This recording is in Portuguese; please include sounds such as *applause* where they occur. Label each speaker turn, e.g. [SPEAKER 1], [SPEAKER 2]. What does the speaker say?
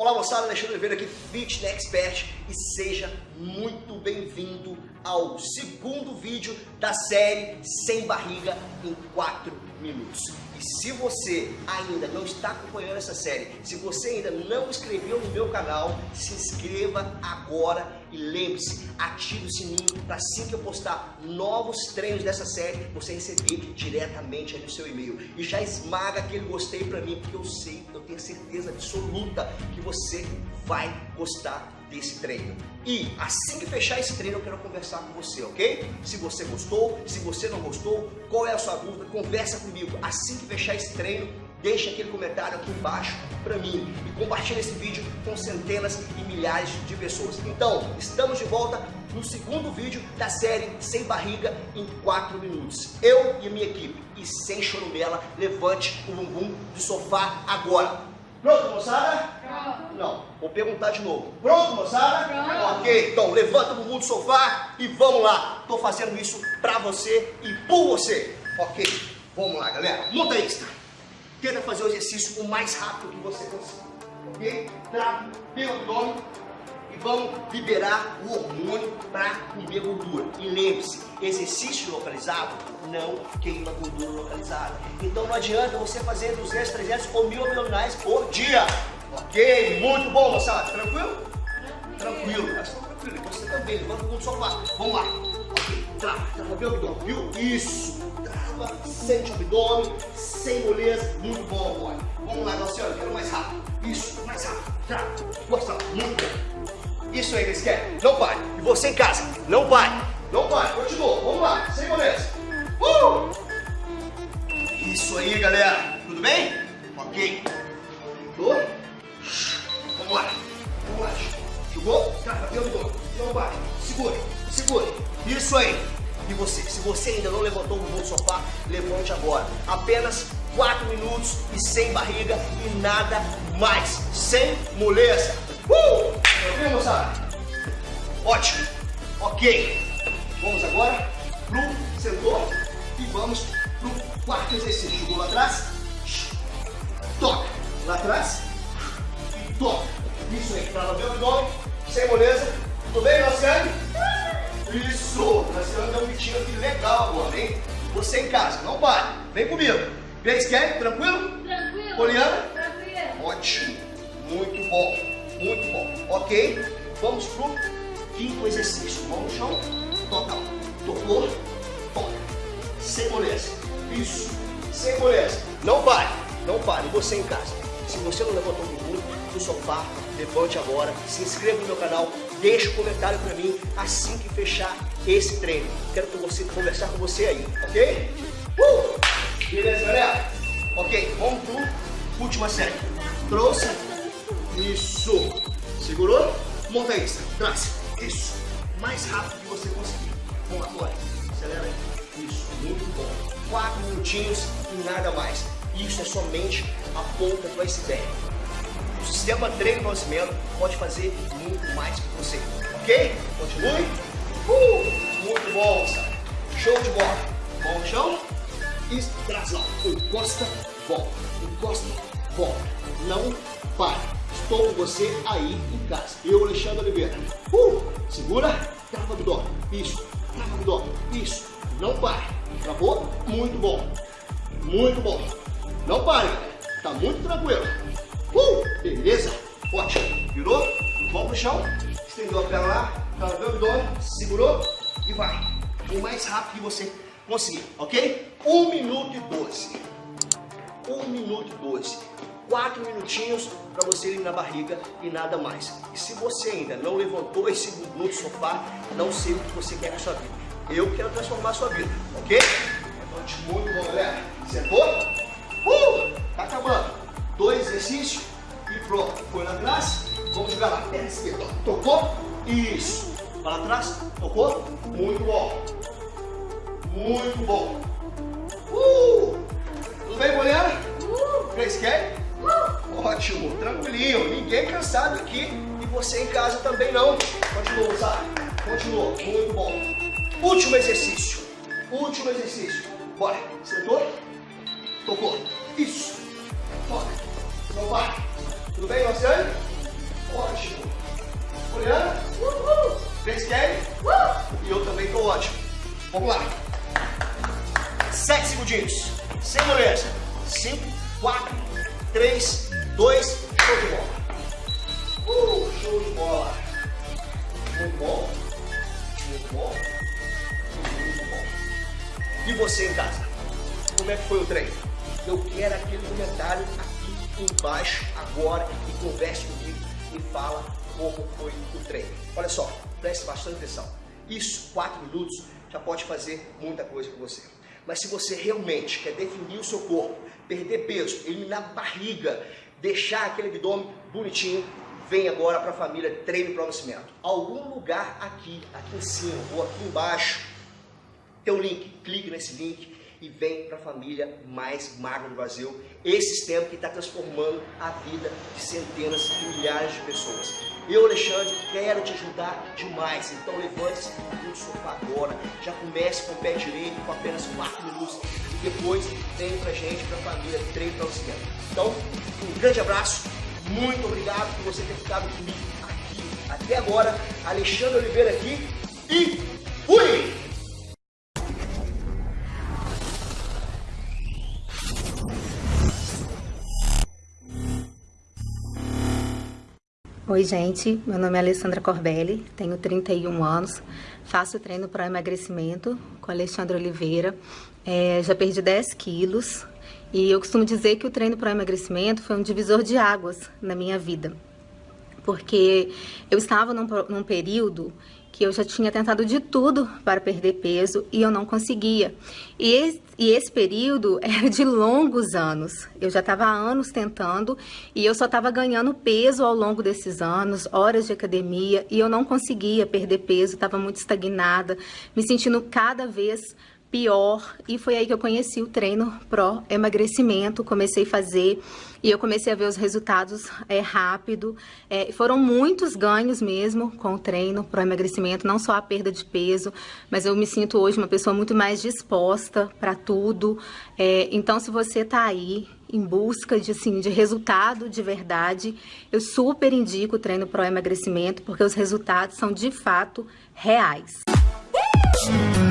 [SPEAKER 1] Olá moçada, Alexandre Oliveira aqui, Fitness Expert e seja muito bem-vindo ao segundo vídeo da série Sem Barriga em 4 Minutos. E se você ainda não está acompanhando essa série, se você ainda não inscreveu no meu canal, se inscreva agora e lembre-se, ative o sininho para assim que eu postar novos treinos dessa série, você receber diretamente no seu e-mail. E já esmaga aquele gostei para mim, porque eu sei, eu tenho certeza absoluta que você vai gostar desse treino. E assim que fechar esse treino, eu quero conversar com você, ok? Se você gostou, se você não gostou, qual é a sua dúvida, conversa comigo. Assim que fechar esse treino, deixa aquele comentário aqui embaixo para mim e compartilha esse vídeo com centenas e milhares de pessoas. Então, estamos de volta no segundo vídeo da série Sem Barriga em 4 minutos. Eu e a minha equipe. E sem chorumela, levante o bumbum do sofá agora. Pronto, moçada? Pronto. Não, vou perguntar de novo. Pronto, moçada? Pronto. Ok, então levanta o bumbum do sofá e vamos lá. Estou fazendo isso para você e por você. Ok, vamos lá, galera. Monta extra. Tenta fazer o exercício o mais rápido que você conseguir. Ok? Trava, pega o abdômen e vamos liberar o hormônio para comer gordura. E lembre-se, exercício localizado não queima gordura localizada. Então não adianta você fazer 200, 300 ou 1000 abdominais por dia. Ok? Muito bom, moçada. Tranquilo? Tranquilo. Tranquilo. Você também. Levanta o sofá. Vamos lá. Ok. Trava. Trava bem abdômen. Viu? Isso. Sente o abdômen. Sem moleza. Muito bom, boy. Vamos lá, Galciano. Quero mais rápido. Isso. Mais rápido. Trava. Gosta. Muito. Isso aí, eles querem. Não pare. E você em casa. Não pare. Não pare. Continua. Vamos lá. Sem moleza. Uh! Isso aí, galera. Tudo bem? Ok. Tô? Vamos lá. Vamos lá. Jogou? Cara, no dor. Não vai. Segure. Segure. Isso aí. E você? Se você ainda não levantou o do sofá, levante agora. Apenas 4 minutos e sem barriga e nada mais. Sem moleza. Uh! Tranquilo, moçada? Ótimo. Ok. Vamos agora pro sentou e vamos pro quarto exercício. Jogou lá atrás, toca. Lá atrás e toca. Isso aí, trava bem o abdômen, sem moleza. Tudo bem, Luciane? Gritinho aqui legal agora, hein? Você em casa, não pare. Vem comigo. Grace Kelly, tranquilo?
[SPEAKER 2] Tranquilo.
[SPEAKER 1] Poliana?
[SPEAKER 2] Tranquilo.
[SPEAKER 1] Ótimo. Muito bom. Muito bom. Ok? Vamos pro quinto exercício. Mão no chão. Toca. Tocou. Toca. Sem moleza. Isso. Sem moleza. Não pare. Não pare. Você em casa. Se você não levantou o bumbum do sofá, levante agora. Se inscreva no meu canal. Deixe um comentário pra mim assim que fechar esse treino. Quero você, conversar com você aí. Ok? Uh! Beleza, galera? Ok, vamos pro última série. Trouxe. Isso. Segurou? Monta extra. Traz. Isso. Mais rápido que você conseguir. Vamos agora. Acelera aí. Isso. Muito bom. Quatro minutinhos e nada mais. Isso é somente a ponta do iceberg. O sistema treino conhecimento pode fazer muito mais que você. Ok? Continue. Uh, muito bom, moçada. Show de bola. Mão no chão. E traz lá. Encosta, volta. Encosta, volta. Não pare. Estou com você aí em casa. Eu, Alexandre Oliveira. Uh, segura. Trava abdômen. Isso. Trava abdômen. Isso. Não pare. Travou? Muito bom. Muito bom. Não pare. Tá muito tranquilo. Uh, beleza? Ótimo. Virou? Mão pro chão. Estendeu a perna lá. Travou o abdômen. Segurou. E vai. O mais rápido que você conseguir, ok? 1 minuto e 12. 1 minuto e 12. 4 minutinhos para você eliminar a barriga e nada mais. E se você ainda não levantou esse bumbum do sofá, não sei o que você quer na sua vida. Eu quero transformar a sua vida, ok? Levante muito bom, galera. Sentou? Uh! Tá acabando. Dois exercícios e pronto. Foi lá atrás, vamos jogar lá. Perna esquerda. Tocou? Isso. Para trás, tocou? Muito bom. Muito bom. Uh! Tudo bem, Poliana?
[SPEAKER 2] Uh,
[SPEAKER 1] Kelly?
[SPEAKER 2] uh.
[SPEAKER 1] Ótimo, tranquilinho. Ninguém cansado aqui. E você em casa também não. Continua, sabe? Continua. Muito bom. Último exercício. Último exercício. Bora. Sentou? Tocou. Isso. Toca. Não vai. Tudo bem, Luciane? Vamos lá. Sete segundinhos. Sem moleza. Cinco, quatro, três, dois, show de bola. Uh, show de bola. Muito bom. Muito bom. Muito bom. E você em casa? Como é que foi o treino? Eu quero aquele comentário aqui embaixo agora e converse comigo e fala como foi o treino. Olha só, preste bastante atenção. Isso, 4 minutos, já pode fazer muita coisa com você. Mas se você realmente quer definir o seu corpo, perder peso, eliminar barriga, deixar aquele abdômen bonitinho, vem agora para a família Treino para o Nascimento. Algum lugar aqui, aqui em cima ou aqui embaixo, tem um link. Clique nesse link e vem para a família mais magra do Brasil. Esse sistema que está transformando a vida de centenas e milhares de pessoas. Eu, Alexandre, quero te ajudar demais. Então levante-se do sofá agora, já comece com o pé direito com apenas 4 minutos e depois vem pra gente, pra família, treino o esquema. Então, um grande abraço, muito obrigado por você ter ficado comigo aqui até agora. Alexandre Oliveira aqui e fui!
[SPEAKER 3] Oi, gente. Meu nome é Alessandra Corbelli, tenho 31 anos, faço treino para emagrecimento com Alexandre Oliveira. É, já perdi 10 quilos e eu costumo dizer que o treino para emagrecimento foi um divisor de águas na minha vida. Porque eu estava num, num período que eu já tinha tentado de tudo para perder peso e eu não conseguia. E esse, e esse período *laughs* era de longos anos. Eu já estava há anos tentando e eu só estava ganhando peso ao longo desses anos, horas de academia, e eu não conseguia perder peso, estava muito estagnada, me sentindo cada vez pior e foi aí que eu conheci o treino pró emagrecimento, comecei a fazer e eu comecei a ver os resultados é, rápido, é, foram muitos ganhos mesmo com o treino pró emagrecimento, não só a perda de peso, mas eu me sinto hoje uma pessoa muito mais disposta para tudo, é, então se você tá aí em busca de, assim, de resultado de verdade, eu super indico o treino pró emagrecimento porque os resultados são de fato reais. Uh!